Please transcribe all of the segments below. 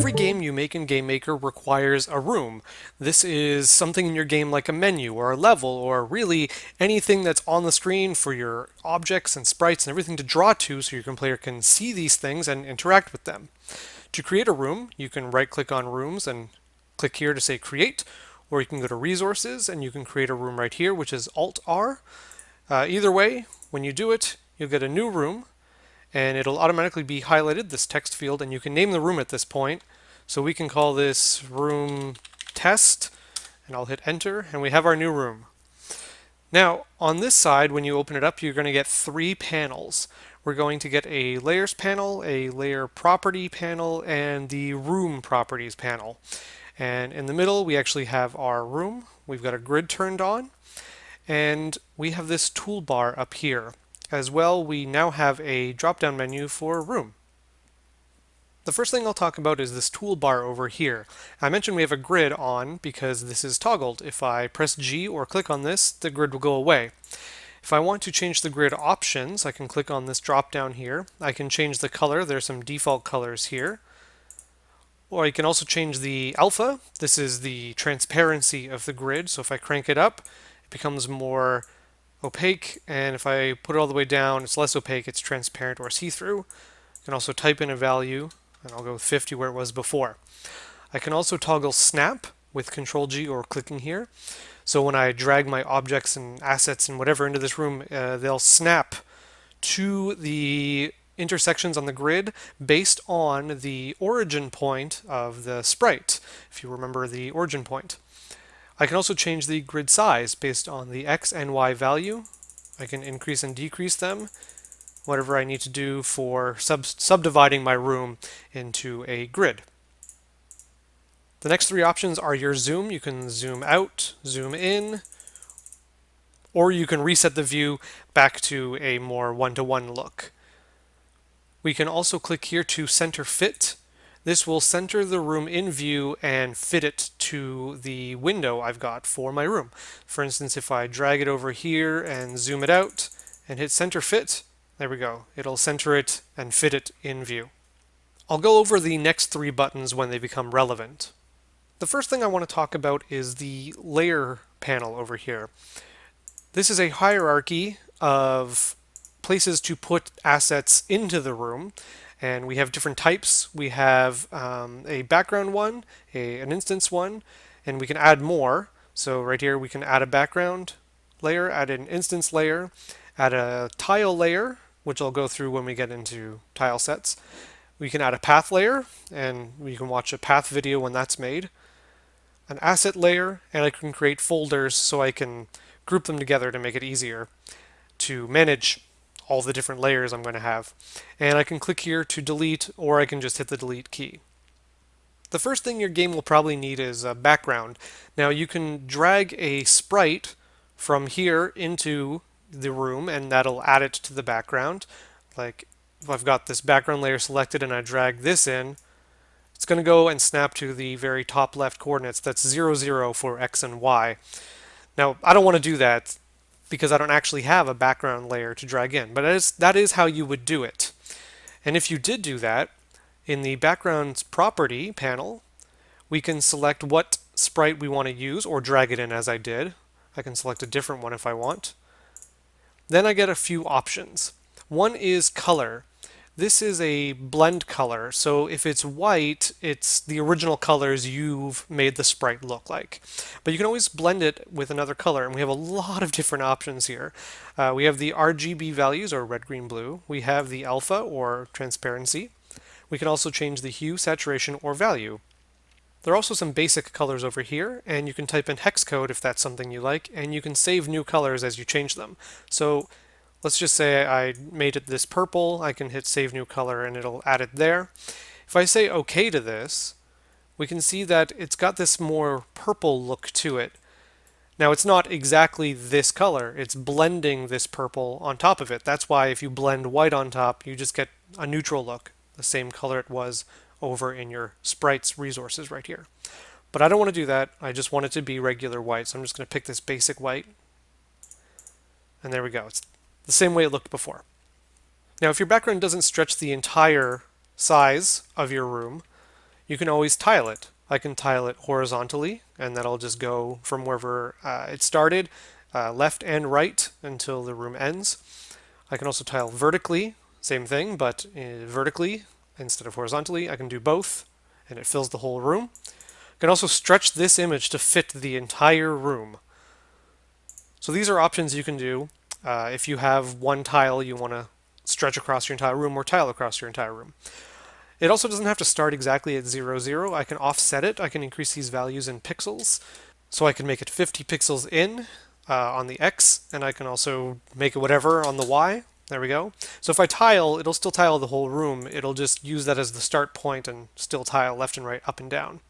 Every game you make in GameMaker requires a room. This is something in your game like a menu or a level or really anything that's on the screen for your objects and sprites and everything to draw to so your player can see these things and interact with them. To create a room, you can right click on rooms and click here to say create or you can go to resources and you can create a room right here which is Alt R. Uh, either way, when you do it, you'll get a new room and it'll automatically be highlighted, this text field, and you can name the room at this point. So we can call this room test, and I'll hit enter, and we have our new room. Now, on this side, when you open it up, you're going to get three panels. We're going to get a layers panel, a layer property panel, and the room properties panel. And in the middle, we actually have our room. We've got a grid turned on, and we have this toolbar up here. As well, we now have a drop-down menu for Room. The first thing I'll talk about is this toolbar over here. I mentioned we have a grid on because this is toggled. If I press G or click on this, the grid will go away. If I want to change the grid options, I can click on this drop down here. I can change the color. There's some default colors here. Or I can also change the alpha. This is the transparency of the grid. So if I crank it up, it becomes more opaque, and if I put it all the way down, it's less opaque, it's transparent or see-through. I can also type in a value, and I'll go with 50 where it was before. I can also toggle snap with Control G or clicking here. So when I drag my objects and assets and whatever into this room, uh, they'll snap to the intersections on the grid based on the origin point of the sprite, if you remember the origin point. I can also change the grid size based on the x and y value. I can increase and decrease them, whatever I need to do for sub subdividing my room into a grid. The next three options are your zoom. You can zoom out, zoom in, or you can reset the view back to a more one-to-one -one look. We can also click here to center fit. This will center the room in view and fit it to the window I've got for my room. For instance, if I drag it over here and zoom it out and hit center fit, there we go. It'll center it and fit it in view. I'll go over the next three buttons when they become relevant. The first thing I want to talk about is the layer panel over here. This is a hierarchy of places to put assets into the room and we have different types. We have um, a background one, a, an instance one, and we can add more. So right here we can add a background layer, add an instance layer, add a tile layer, which I'll go through when we get into tile sets. We can add a path layer, and we can watch a path video when that's made. An asset layer, and I can create folders so I can group them together to make it easier to manage all the different layers I'm going to have. And I can click here to delete, or I can just hit the delete key. The first thing your game will probably need is a background. Now you can drag a sprite from here into the room and that'll add it to the background. Like if I've got this background layer selected and I drag this in, it's going to go and snap to the very top left coordinates. That's 0, 0 for x and y. Now, I don't want to do that because I don't actually have a background layer to drag in. But that is, that is how you would do it. And if you did do that, in the backgrounds property panel, we can select what sprite we want to use or drag it in as I did. I can select a different one if I want. Then I get a few options. One is color. This is a blend color, so if it's white, it's the original colors you've made the sprite look like. But you can always blend it with another color, and we have a lot of different options here. Uh, we have the RGB values, or red, green, blue. We have the alpha, or transparency. We can also change the hue, saturation, or value. There are also some basic colors over here, and you can type in hex code if that's something you like, and you can save new colors as you change them. So Let's just say I made it this purple. I can hit Save New Color and it'll add it there. If I say OK to this, we can see that it's got this more purple look to it. Now it's not exactly this color, it's blending this purple on top of it. That's why if you blend white on top, you just get a neutral look, the same color it was over in your sprites resources right here. But I don't want to do that, I just want it to be regular white, so I'm just going to pick this basic white. And there we go, it's the same way it looked before. Now, if your background doesn't stretch the entire size of your room, You can always tile it. I can tile it horizontally, and that'll just go from wherever uh, it started, uh, left and right until the room ends. I can also tile vertically, same thing, but uh, vertically instead of horizontally. I can do both, and it fills the whole room. I can also stretch this image to fit the entire room. So these are options you can do uh, if you have one tile you want to stretch across your entire room or tile across your entire room. It also doesn't have to start exactly at 0, 0. I can offset it. I can increase these values in pixels. So I can make it 50 pixels in uh, on the X, and I can also make it whatever on the Y. There we go. So if I tile, it'll still tile the whole room. It'll just use that as the start point and still tile left and right, up and down.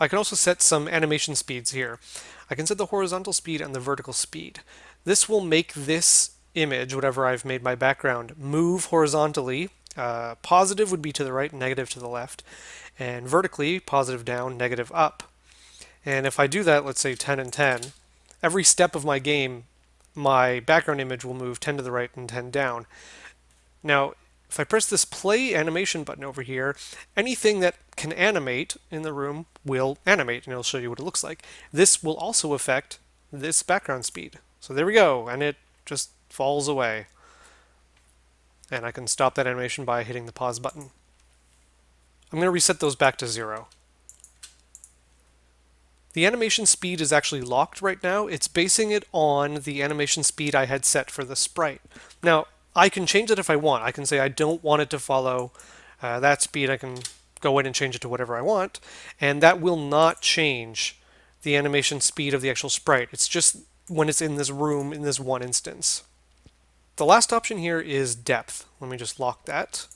I can also set some animation speeds here. I can set the horizontal speed and the vertical speed. This will make this image, whatever I've made my background, move horizontally. Uh, positive would be to the right, negative to the left. And vertically, positive down, negative up. And if I do that, let's say 10 and 10, every step of my game, my background image will move 10 to the right and 10 down. Now, if I press this play animation button over here, anything that can animate in the room will animate, and it'll show you what it looks like. This will also affect this background speed. So there we go, and it just falls away. And I can stop that animation by hitting the pause button. I'm going to reset those back to zero. The animation speed is actually locked right now. It's basing it on the animation speed I had set for the sprite. Now, I can change it if I want. I can say I don't want it to follow uh, that speed. I can go in and change it to whatever I want, and that will not change the animation speed of the actual sprite. It's just when it's in this room in this one instance. The last option here is depth. Let me just lock that,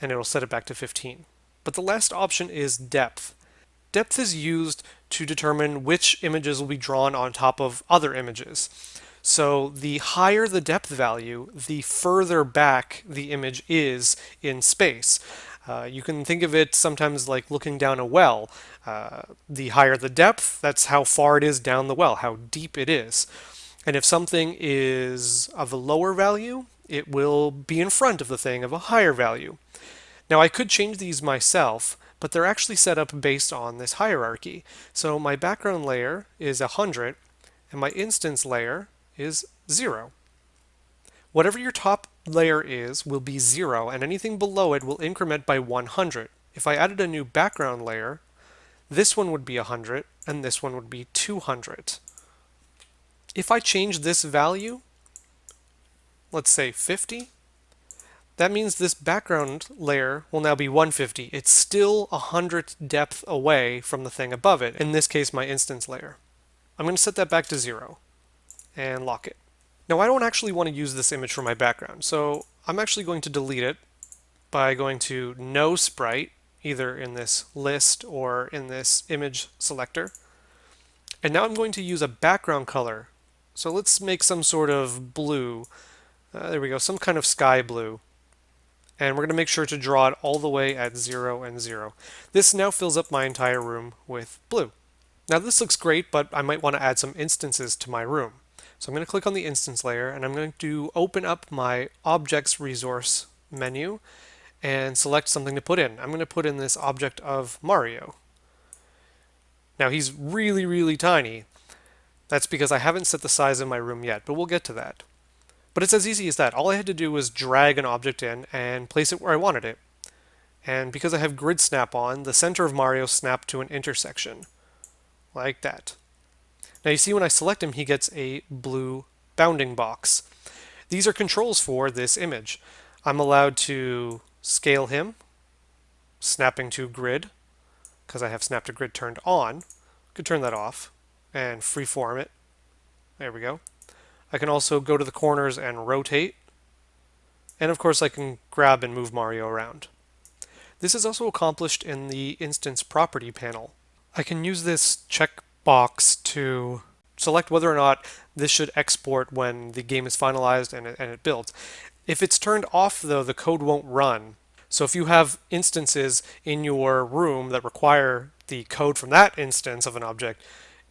and it'll set it back to 15. But the last option is depth. Depth is used to determine which images will be drawn on top of other images. So the higher the depth value, the further back the image is in space. Uh, you can think of it sometimes like looking down a well. Uh, the higher the depth, that's how far it is down the well, how deep it is. And if something is of a lower value, it will be in front of the thing of a higher value. Now I could change these myself, but they're actually set up based on this hierarchy. So my background layer is 100, and my instance layer is 0. Whatever your top layer is will be 0, and anything below it will increment by 100. If I added a new background layer, this one would be 100, and this one would be 200. If I change this value, let's say 50, that means this background layer will now be 150. It's still 100 depth away from the thing above it, in this case my instance layer. I'm going to set that back to 0 and lock it. Now I don't actually want to use this image for my background, so I'm actually going to delete it by going to no sprite, either in this list or in this image selector. And now I'm going to use a background color. So let's make some sort of blue. Uh, there we go, some kind of sky blue. And we're going to make sure to draw it all the way at 0 and 0. This now fills up my entire room with blue. Now this looks great, but I might want to add some instances to my room. So I'm going to click on the instance layer and I'm going to open up my objects resource menu and select something to put in. I'm going to put in this object of Mario. Now he's really, really tiny. That's because I haven't set the size of my room yet, but we'll get to that. But it's as easy as that. All I had to do was drag an object in and place it where I wanted it. And because I have grid snap on, the center of Mario snapped to an intersection, like that. Now you see when I select him, he gets a blue bounding box. These are controls for this image. I'm allowed to scale him, snapping to grid, because I have snap to grid turned on. I could turn that off and freeform it. There we go. I can also go to the corners and rotate. And of course I can grab and move Mario around. This is also accomplished in the instance property panel. I can use this check box to select whether or not this should export when the game is finalized and it, and it builds. If it's turned off though, the code won't run. So if you have instances in your room that require the code from that instance of an object,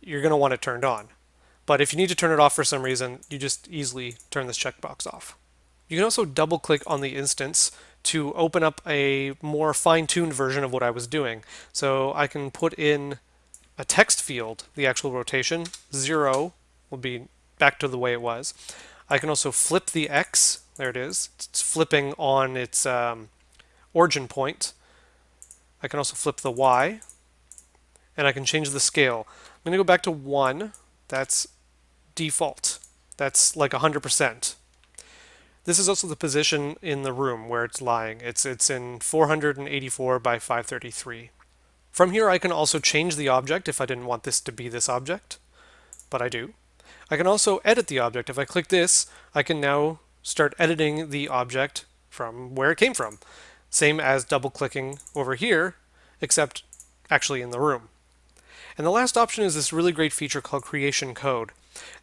you're going to want it turned on. But if you need to turn it off for some reason, you just easily turn this checkbox off. You can also double click on the instance to open up a more fine-tuned version of what I was doing. So I can put in a text field, the actual rotation, zero will be back to the way it was. I can also flip the X, there it is, it's flipping on its um, origin point. I can also flip the Y, and I can change the scale. I'm going to go back to 1, that's default. That's like 100%. This is also the position in the room where it's lying. It's, it's in 484 by 533. From here I can also change the object if I didn't want this to be this object, but I do. I can also edit the object. If I click this, I can now start editing the object from where it came from. Same as double clicking over here, except actually in the room. And the last option is this really great feature called creation code.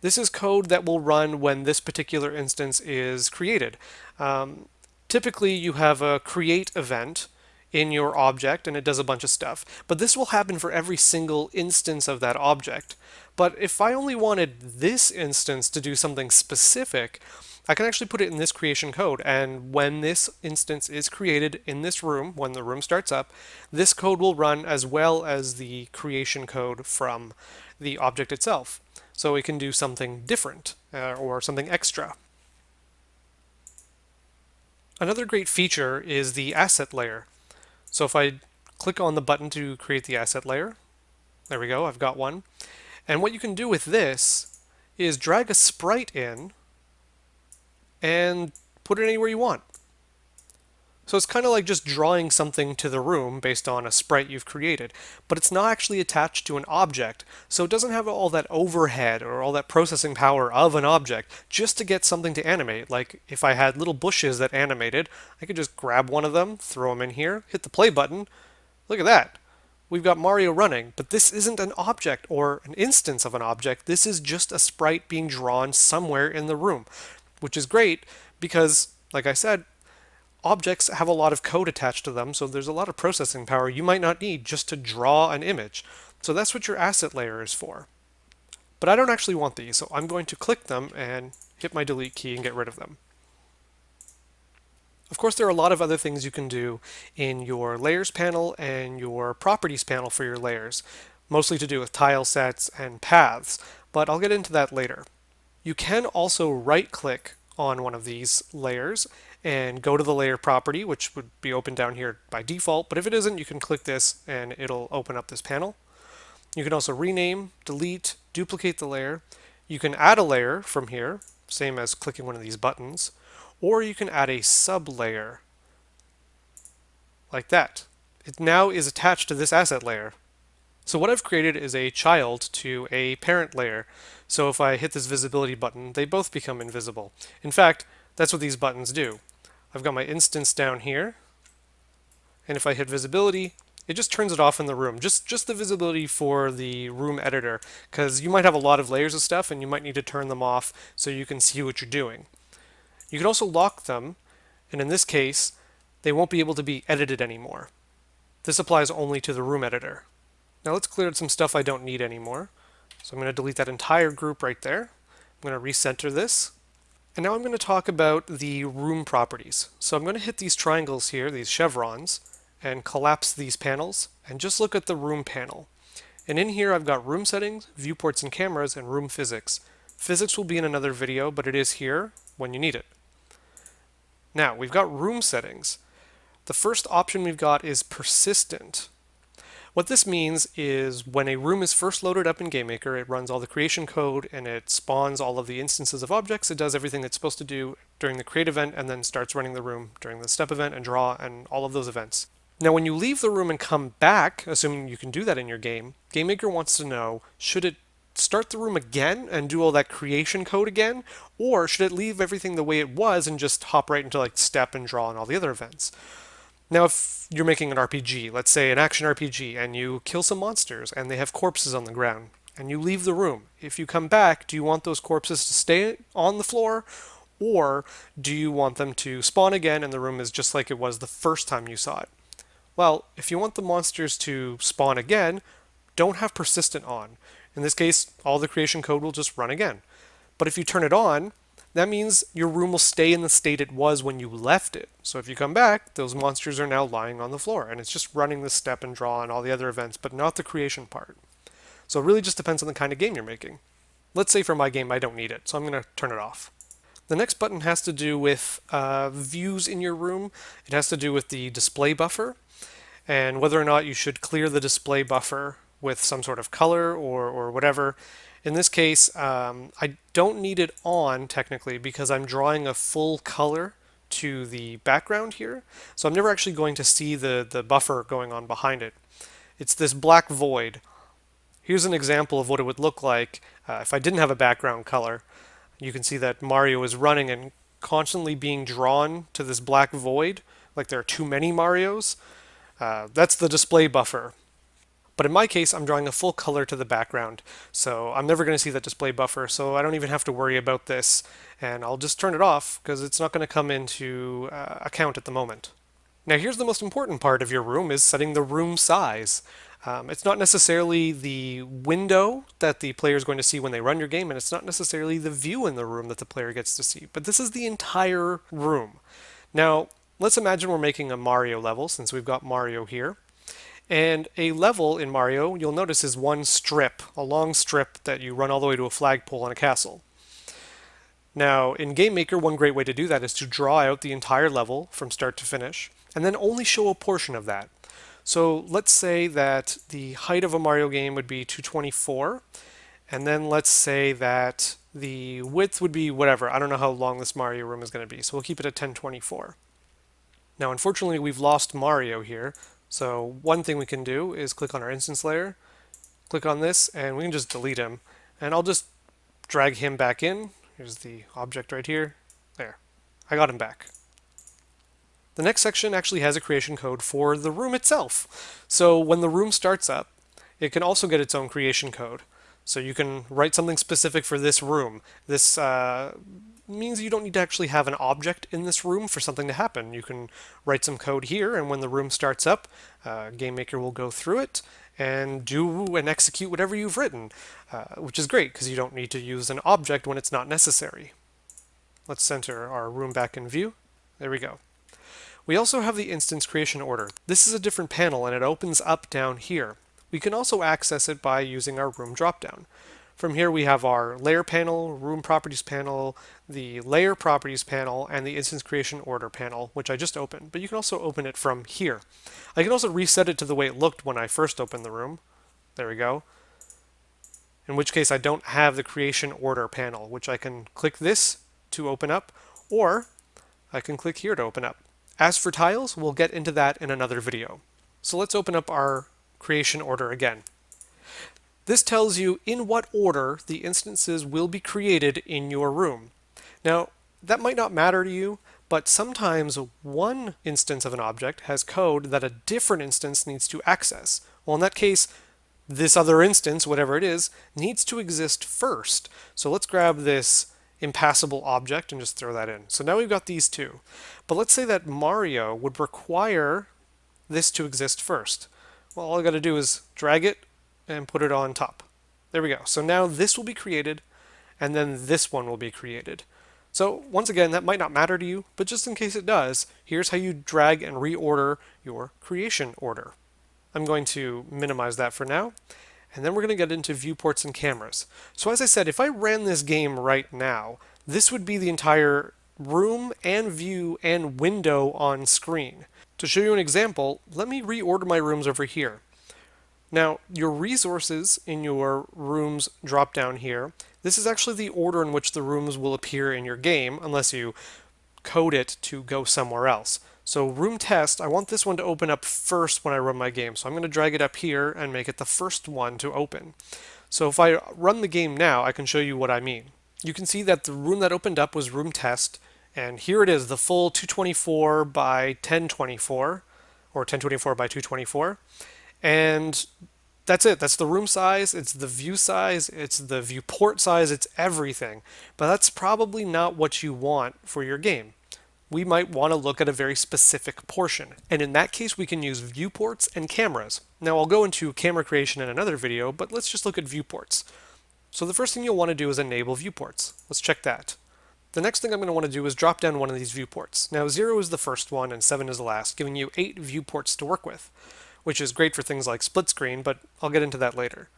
This is code that will run when this particular instance is created. Um, typically you have a create event in your object and it does a bunch of stuff. But this will happen for every single instance of that object. But if I only wanted this instance to do something specific, I can actually put it in this creation code. And when this instance is created in this room, when the room starts up, this code will run as well as the creation code from the object itself. So it can do something different uh, or something extra. Another great feature is the asset layer. So if I click on the button to create the asset layer, there we go, I've got one. And what you can do with this is drag a sprite in and put it anywhere you want. So it's kind of like just drawing something to the room based on a sprite you've created, but it's not actually attached to an object, so it doesn't have all that overhead or all that processing power of an object just to get something to animate. Like if I had little bushes that animated, I could just grab one of them, throw them in here, hit the play button. Look at that. We've got Mario running, but this isn't an object or an instance of an object. This is just a sprite being drawn somewhere in the room, which is great because, like I said, objects have a lot of code attached to them, so there's a lot of processing power you might not need just to draw an image. So that's what your asset layer is for. But I don't actually want these, so I'm going to click them and hit my delete key and get rid of them. Of course, there are a lot of other things you can do in your layers panel and your properties panel for your layers, mostly to do with tile sets and paths, but I'll get into that later. You can also right click on one of these layers and go to the layer property, which would be open down here by default. But if it isn't, you can click this and it'll open up this panel. You can also rename, delete, duplicate the layer. You can add a layer from here, same as clicking one of these buttons, or you can add a sub-layer like that. It now is attached to this asset layer. So what I've created is a child to a parent layer. So if I hit this visibility button, they both become invisible. In fact, that's what these buttons do. I've got my instance down here, and if I hit visibility, it just turns it off in the room. Just, just the visibility for the room editor, because you might have a lot of layers of stuff and you might need to turn them off so you can see what you're doing. You can also lock them, and in this case, they won't be able to be edited anymore. This applies only to the room editor. Now let's clear out some stuff I don't need anymore. So I'm going to delete that entire group right there. I'm going to recenter this. And now I'm going to talk about the room properties. So I'm going to hit these triangles here, these chevrons, and collapse these panels, and just look at the room panel. And in here I've got room settings, viewports and cameras, and room physics. Physics will be in another video, but it is here when you need it. Now, we've got room settings. The first option we've got is persistent. What this means is when a room is first loaded up in GameMaker, it runs all the creation code and it spawns all of the instances of objects. It does everything it's supposed to do during the create event and then starts running the room during the step event and draw and all of those events. Now when you leave the room and come back, assuming you can do that in your game, GameMaker wants to know, should it start the room again and do all that creation code again, or should it leave everything the way it was and just hop right into like step and draw and all the other events? Now, if you're making an RPG, let's say an action RPG, and you kill some monsters and they have corpses on the ground, and you leave the room, if you come back, do you want those corpses to stay on the floor, or do you want them to spawn again and the room is just like it was the first time you saw it? Well, if you want the monsters to spawn again, don't have persistent on. In this case, all the creation code will just run again. But if you turn it on, that means your room will stay in the state it was when you left it. So if you come back, those monsters are now lying on the floor, and it's just running the step and draw and all the other events, but not the creation part. So it really just depends on the kind of game you're making. Let's say for my game I don't need it, so I'm going to turn it off. The next button has to do with uh, views in your room. It has to do with the display buffer and whether or not you should clear the display buffer with some sort of color or, or whatever. In this case, um, I don't need it on technically because I'm drawing a full color to the background here. So I'm never actually going to see the, the buffer going on behind it. It's this black void. Here's an example of what it would look like uh, if I didn't have a background color. You can see that Mario is running and constantly being drawn to this black void, like there are too many Marios. Uh, that's the display buffer. But in my case, I'm drawing a full color to the background, so I'm never going to see that display buffer, so I don't even have to worry about this, and I'll just turn it off because it's not going to come into uh, account at the moment. Now here's the most important part of your room is setting the room size. Um, it's not necessarily the window that the player is going to see when they run your game, and it's not necessarily the view in the room that the player gets to see, but this is the entire room. Now, let's imagine we're making a Mario level, since we've got Mario here. And a level in Mario, you'll notice, is one strip, a long strip that you run all the way to a flagpole on a castle. Now, in GameMaker, one great way to do that is to draw out the entire level from start to finish, and then only show a portion of that. So let's say that the height of a Mario game would be 224, and then let's say that the width would be whatever. I don't know how long this Mario room is going to be, so we'll keep it at 1024. Now, unfortunately, we've lost Mario here, so one thing we can do is click on our instance layer, click on this, and we can just delete him. And I'll just drag him back in. Here's the object right here. There. I got him back. The next section actually has a creation code for the room itself. So when the room starts up, it can also get its own creation code. So you can write something specific for this room. This uh, means you don't need to actually have an object in this room for something to happen. You can write some code here, and when the room starts up, uh, GameMaker will go through it and do and execute whatever you've written, uh, which is great because you don't need to use an object when it's not necessary. Let's center our room back in view. There we go. We also have the instance creation order. This is a different panel and it opens up down here. We can also access it by using our room dropdown. From here we have our layer panel, room properties panel, the layer properties panel, and the instance creation order panel, which I just opened, but you can also open it from here. I can also reset it to the way it looked when I first opened the room. There we go. In which case I don't have the creation order panel, which I can click this to open up, or I can click here to open up. As for tiles, we'll get into that in another video. So let's open up our creation order again. This tells you in what order the instances will be created in your room. Now, that might not matter to you, but sometimes one instance of an object has code that a different instance needs to access. Well, in that case, this other instance, whatever it is, needs to exist first. So let's grab this impassable object and just throw that in. So now we've got these two. But let's say that Mario would require this to exist first. Well, all I got to do is drag it and put it on top. There we go. So now this will be created, and then this one will be created. So once again, that might not matter to you, but just in case it does, here's how you drag and reorder your creation order. I'm going to minimize that for now, and then we're going to get into viewports and cameras. So as I said, if I ran this game right now, this would be the entire room and view and window on screen. To show you an example, let me reorder my rooms over here. Now, your resources in your rooms drop down here. This is actually the order in which the rooms will appear in your game, unless you code it to go somewhere else. So room test, I want this one to open up first when I run my game. So I'm going to drag it up here and make it the first one to open. So if I run the game now, I can show you what I mean. You can see that the room that opened up was room test, and here it is, the full 224 by 1024, or 1024 by 224. And that's it. That's the room size, it's the view size, it's the viewport size, it's everything. But that's probably not what you want for your game we might want to look at a very specific portion. And in that case, we can use viewports and cameras. Now I'll go into camera creation in another video, but let's just look at viewports. So the first thing you'll want to do is enable viewports. Let's check that. The next thing I'm going to want to do is drop down one of these viewports. Now 0 is the first one and 7 is the last, giving you 8 viewports to work with, which is great for things like split screen, but I'll get into that later.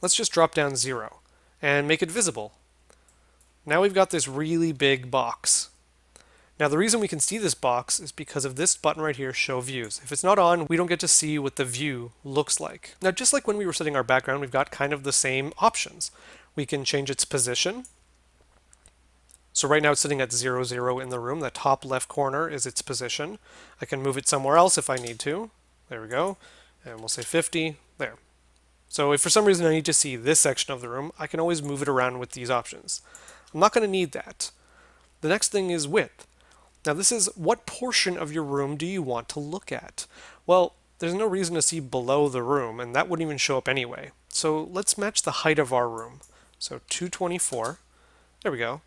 Let's just drop down 0 and make it visible. Now we've got this really big box. Now the reason we can see this box is because of this button right here, Show Views. If it's not on, we don't get to see what the view looks like. Now just like when we were setting our background, we've got kind of the same options. We can change its position, so right now it's sitting at 0, 0 in the room. The top left corner is its position. I can move it somewhere else if I need to. There we go. And we'll say 50. There. So if for some reason I need to see this section of the room, I can always move it around with these options. I'm not going to need that. The next thing is width. Now this is what portion of your room do you want to look at? Well, there's no reason to see below the room, and that wouldn't even show up anyway. So let's match the height of our room. So 224. There we go.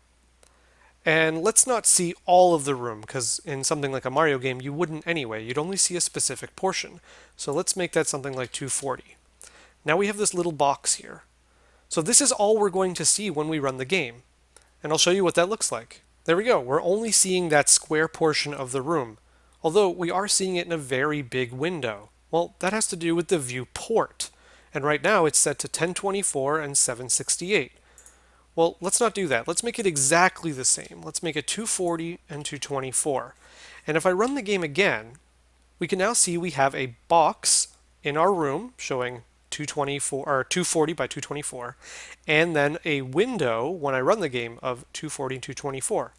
And let's not see all of the room, because in something like a Mario game, you wouldn't anyway. You'd only see a specific portion. So let's make that something like 240. Now we have this little box here. So this is all we're going to see when we run the game. And I'll show you what that looks like. There we go. We're only seeing that square portion of the room, although we are seeing it in a very big window. Well, that has to do with the viewport. And right now it's set to 1024 and 768. Well, let's not do that. Let's make it exactly the same. Let's make it 240 and 224. And if I run the game again, we can now see we have a box in our room showing 224 or 240 by 224, and then a window when I run the game of 240 and 224.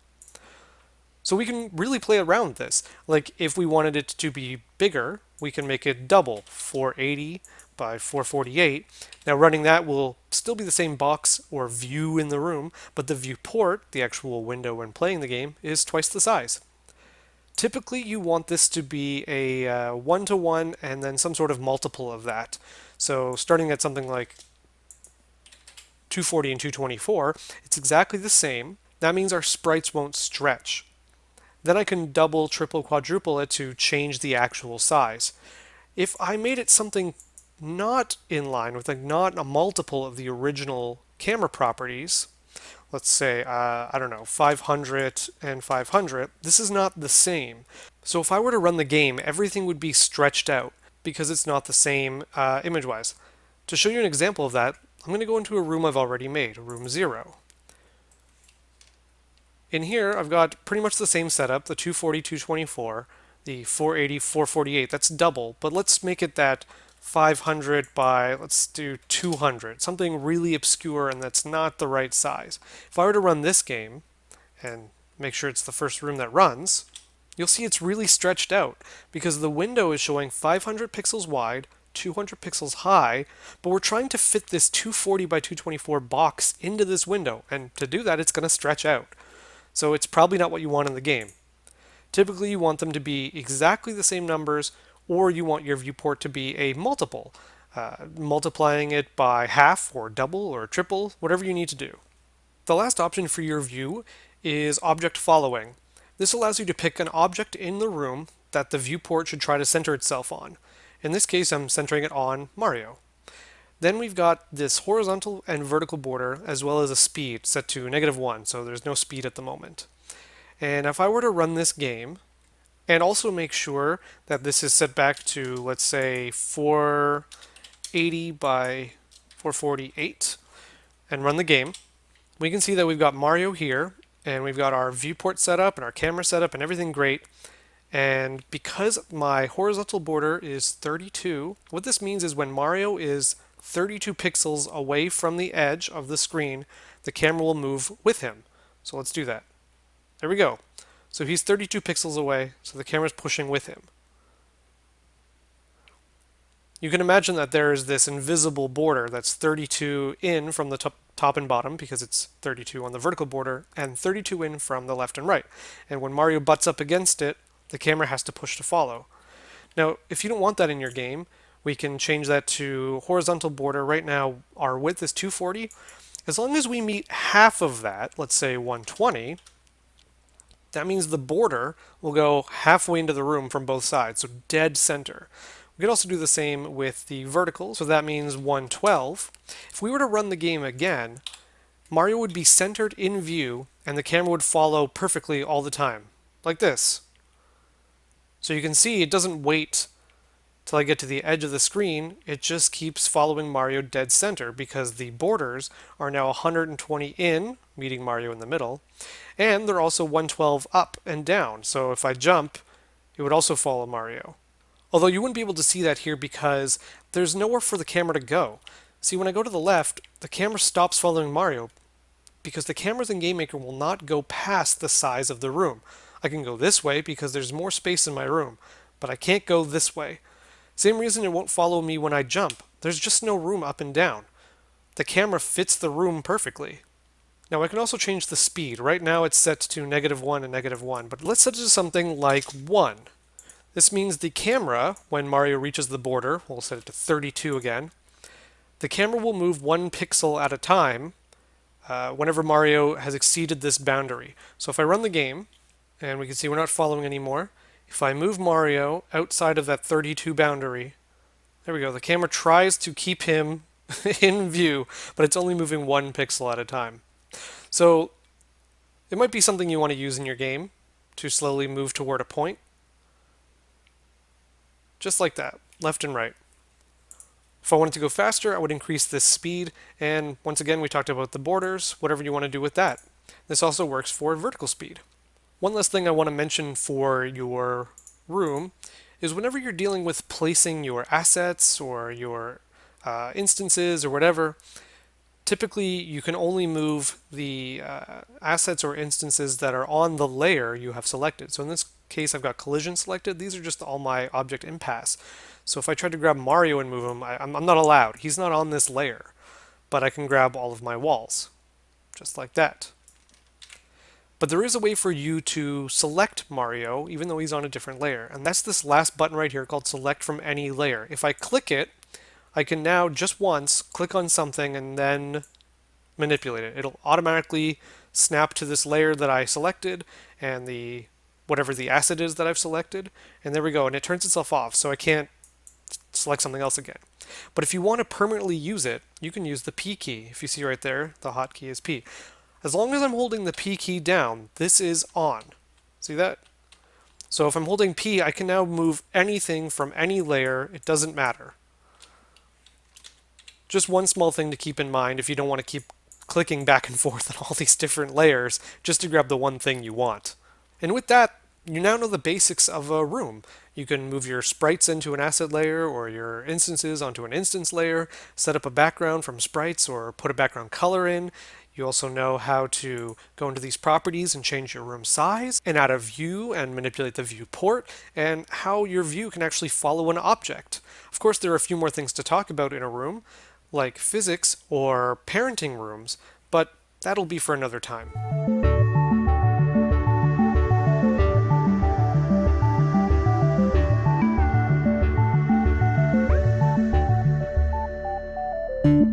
So we can really play around this. Like if we wanted it to be bigger, we can make it double, 480 by 448. Now running that will still be the same box or view in the room, but the viewport, the actual window when playing the game, is twice the size. Typically you want this to be a uh, one-to-one -one and then some sort of multiple of that. So starting at something like 240 and 224, it's exactly the same. That means our sprites won't stretch. Then I can double, triple, quadruple it to change the actual size. If I made it something not in line with, like not a multiple of the original camera properties, let's say, uh, I don't know, 500 and 500, this is not the same. So if I were to run the game, everything would be stretched out because it's not the same uh, image-wise. To show you an example of that, I'm going to go into a room I've already made, room 0. In here, I've got pretty much the same setup, the 240, 224, the 480, 448, that's double, but let's make it that 500 by, let's do 200, something really obscure and that's not the right size. If I were to run this game, and make sure it's the first room that runs, you'll see it's really stretched out because the window is showing 500 pixels wide, 200 pixels high, but we're trying to fit this 240 by 224 box into this window, and to do that it's going to stretch out. So it's probably not what you want in the game. Typically you want them to be exactly the same numbers or you want your viewport to be a multiple, uh, multiplying it by half or double or triple, whatever you need to do. The last option for your view is object following. This allows you to pick an object in the room that the viewport should try to center itself on. In this case, I'm centering it on Mario. Then we've got this horizontal and vertical border as well as a speed set to negative 1, so there's no speed at the moment. And if I were to run this game, and also make sure that this is set back to, let's say, 480 by 448 and run the game. We can see that we've got Mario here and we've got our viewport set up and our camera set up and everything great. And because my horizontal border is 32, what this means is when Mario is 32 pixels away from the edge of the screen, the camera will move with him. So let's do that. There we go. So he's 32 pixels away, so the camera's pushing with him. You can imagine that there is this invisible border that's 32 in from the top, top and bottom because it's 32 on the vertical border and 32 in from the left and right. And when Mario butts up against it, the camera has to push to follow. Now, if you don't want that in your game, we can change that to horizontal border. Right now, our width is 240. As long as we meet half of that, let's say 120, that means the border will go halfway into the room from both sides, so dead center. We could also do the same with the vertical, so that means 112. If we were to run the game again, Mario would be centered in view and the camera would follow perfectly all the time, like this. So you can see it doesn't wait till I get to the edge of the screen, it just keeps following Mario dead center because the borders are now 120 in, meeting Mario in the middle, and they're also 112 up and down. So if I jump, it would also follow Mario. Although you wouldn't be able to see that here because there's nowhere for the camera to go. See, when I go to the left, the camera stops following Mario because the cameras in GameMaker will not go past the size of the room. I can go this way because there's more space in my room, but I can't go this way. Same reason it won't follow me when I jump. There's just no room up and down. The camera fits the room perfectly. Now I can also change the speed. Right now it's set to negative 1 and negative 1, but let's set it to something like 1. This means the camera, when Mario reaches the border, we'll set it to 32 again, the camera will move one pixel at a time uh, whenever Mario has exceeded this boundary. So if I run the game, and we can see we're not following anymore, if I move Mario outside of that 32 boundary, there we go, the camera tries to keep him in view, but it's only moving one pixel at a time. So it might be something you want to use in your game to slowly move toward a point. Just like that, left and right. If I wanted to go faster, I would increase this speed, and once again, we talked about the borders, whatever you want to do with that. This also works for vertical speed. One last thing I want to mention for your room is whenever you're dealing with placing your assets or your uh, instances or whatever, typically you can only move the uh, assets or instances that are on the layer you have selected. So in this case, I've got collision selected. These are just all my object impasse. So if I try to grab Mario and move him, I, I'm not allowed. He's not on this layer, but I can grab all of my walls, just like that. But there is a way for you to select Mario, even though he's on a different layer. And that's this last button right here called Select from Any Layer. If I click it, I can now just once click on something and then manipulate it. It'll automatically snap to this layer that I selected and the whatever the asset is that I've selected. And there we go. And it turns itself off, so I can't select something else again. But if you want to permanently use it, you can use the P key. If you see right there, the hotkey is P. As long as I'm holding the P key down, this is on. See that? So if I'm holding P, I can now move anything from any layer. It doesn't matter. Just one small thing to keep in mind if you don't want to keep clicking back and forth on all these different layers just to grab the one thing you want. And with that, you now know the basics of a room. You can move your sprites into an asset layer or your instances onto an instance layer, set up a background from sprites or put a background color in. You also know how to go into these properties and change your room size and add a view and manipulate the viewport and how your view can actually follow an object. Of course, there are a few more things to talk about in a room, like physics or parenting rooms, but that'll be for another time.